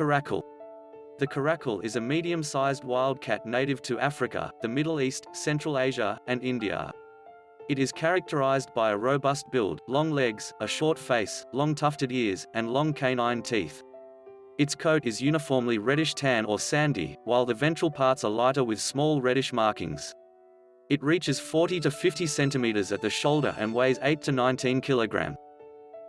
Caracal. The caracal is a medium-sized wildcat native to Africa, the Middle East, Central Asia, and India. It is characterized by a robust build, long legs, a short face, long tufted ears, and long canine teeth. Its coat is uniformly reddish tan or sandy, while the ventral parts are lighter with small reddish markings. It reaches 40 to 50 centimeters at the shoulder and weighs 8 to 19 kilogram.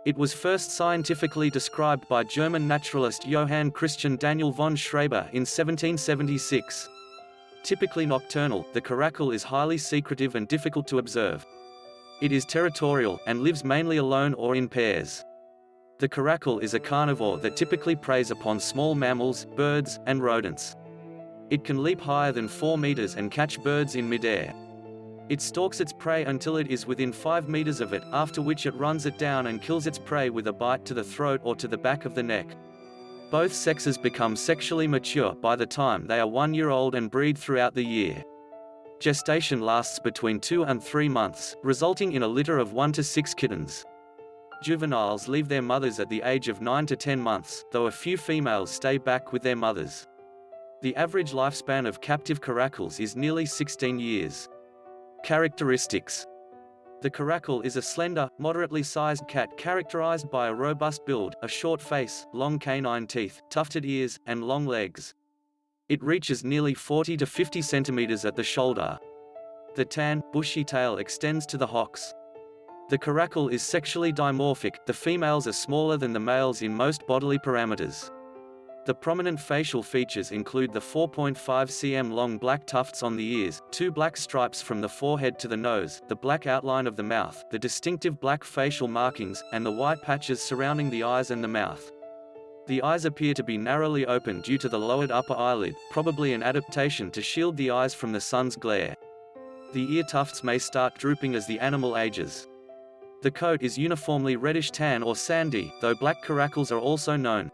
It was first scientifically described by German naturalist Johann Christian Daniel von Schreber in 1776. Typically nocturnal, the caracal is highly secretive and difficult to observe. It is territorial, and lives mainly alone or in pairs. The caracal is a carnivore that typically preys upon small mammals, birds, and rodents. It can leap higher than 4 meters and catch birds in midair. It stalks its prey until it is within 5 meters of it, after which it runs it down and kills its prey with a bite to the throat or to the back of the neck. Both sexes become sexually mature by the time they are one year old and breed throughout the year. Gestation lasts between 2 and 3 months, resulting in a litter of 1 to 6 kittens. Juveniles leave their mothers at the age of 9 to 10 months, though a few females stay back with their mothers. The average lifespan of captive caracals is nearly 16 years. Characteristics The caracal is a slender, moderately sized cat characterized by a robust build, a short face, long canine teeth, tufted ears, and long legs. It reaches nearly 40 to 50 centimeters at the shoulder. The tan, bushy tail extends to the hocks. The caracal is sexually dimorphic, the females are smaller than the males in most bodily parameters. The prominent facial features include the 4.5 cm long black tufts on the ears, two black stripes from the forehead to the nose, the black outline of the mouth, the distinctive black facial markings, and the white patches surrounding the eyes and the mouth. The eyes appear to be narrowly open due to the lowered upper eyelid, probably an adaptation to shield the eyes from the sun's glare. The ear tufts may start drooping as the animal ages. The coat is uniformly reddish tan or sandy, though black caracals are also known.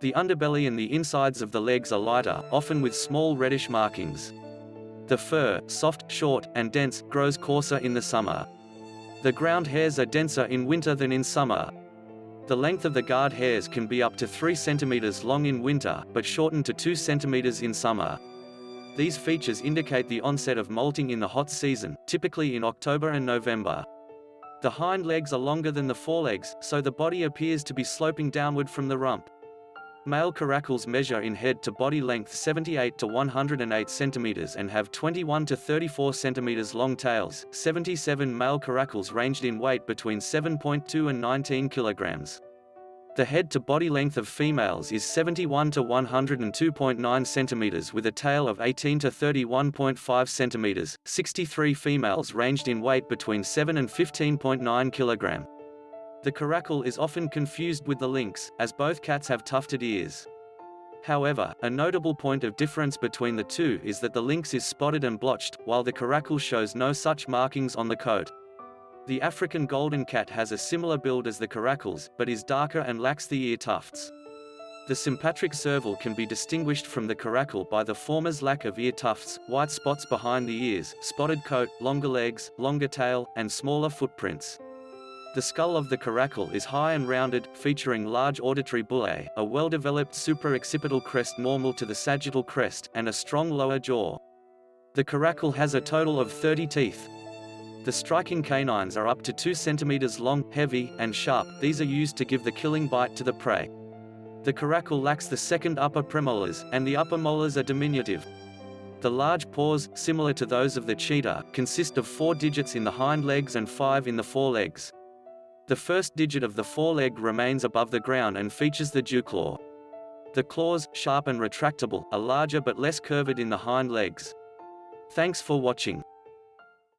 The underbelly and the insides of the legs are lighter, often with small reddish markings. The fur, soft, short, and dense, grows coarser in the summer. The ground hairs are denser in winter than in summer. The length of the guard hairs can be up to 3 cm long in winter, but shortened to 2 cm in summer. These features indicate the onset of molting in the hot season, typically in October and November. The hind legs are longer than the forelegs, so the body appears to be sloping downward from the rump. Male caracals measure in head to body length 78 to 108 centimeters and have 21 to 34 centimeters long tails. 77 male caracals ranged in weight between 7.2 and 19 kilograms. The head to body length of females is 71 to 102.9 centimeters with a tail of 18 to 31.5 centimeters. 63 females ranged in weight between 7 and 15.9 kilogram. The caracal is often confused with the lynx, as both cats have tufted ears. However, a notable point of difference between the two is that the lynx is spotted and blotched, while the caracal shows no such markings on the coat. The African golden cat has a similar build as the caracals, but is darker and lacks the ear tufts. The sympatric serval can be distinguished from the caracal by the former's lack of ear tufts, white spots behind the ears, spotted coat, longer legs, longer tail, and smaller footprints. The skull of the caracal is high and rounded, featuring large auditory bullae, a well-developed supraoccipital crest normal to the sagittal crest, and a strong lower jaw. The caracal has a total of 30 teeth. The striking canines are up to 2 centimeters long, heavy, and sharp, these are used to give the killing bite to the prey. The caracal lacks the second upper premolars, and the upper molars are diminutive. The large paws, similar to those of the cheetah, consist of four digits in the hind legs and five in the forelegs. The first digit of the foreleg remains above the ground and features the dew claw. The claws, sharp and retractable, are larger but less curved in the hind legs. Thanks for watching.